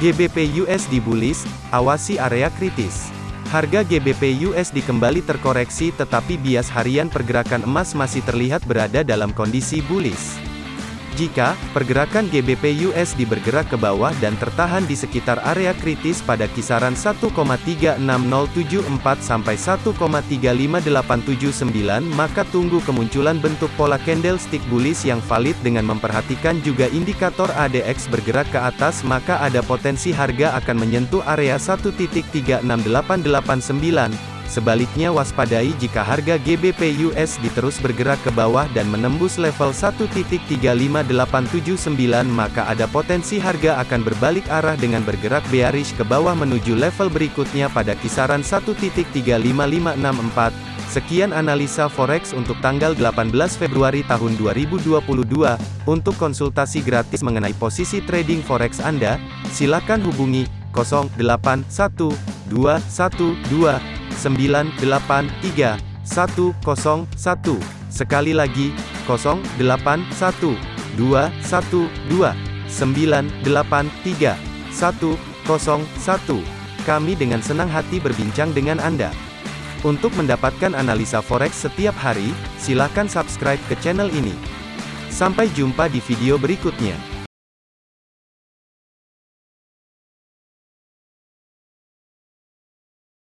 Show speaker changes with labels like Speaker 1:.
Speaker 1: GBP USD bullish, awasi area kritis. Harga GBP USD kembali terkoreksi tetapi bias harian pergerakan emas masih terlihat berada dalam kondisi bullish. Jika pergerakan GBP USD bergerak ke bawah dan tertahan di sekitar area kritis pada kisaran 1,36074 sampai 1,35879 maka tunggu kemunculan bentuk pola candlestick bullish yang valid dengan memperhatikan juga indikator ADX bergerak ke atas maka ada potensi harga akan menyentuh area 1.36889 Sebaliknya waspadai jika harga GBP USD terus bergerak ke bawah dan menembus level 1.35879 maka ada potensi harga akan berbalik arah dengan bergerak bearish ke bawah menuju level berikutnya pada kisaran 1.35564. Sekian analisa forex untuk tanggal 18 Februari tahun 2022. Untuk konsultasi gratis mengenai posisi trading forex Anda, silakan hubungi 081212 983 101. Sekali lagi, 081 212 983 101. Kami dengan senang hati berbincang dengan Anda. Untuk mendapatkan analisa forex setiap hari, silakan subscribe ke channel ini. Sampai jumpa di video berikutnya.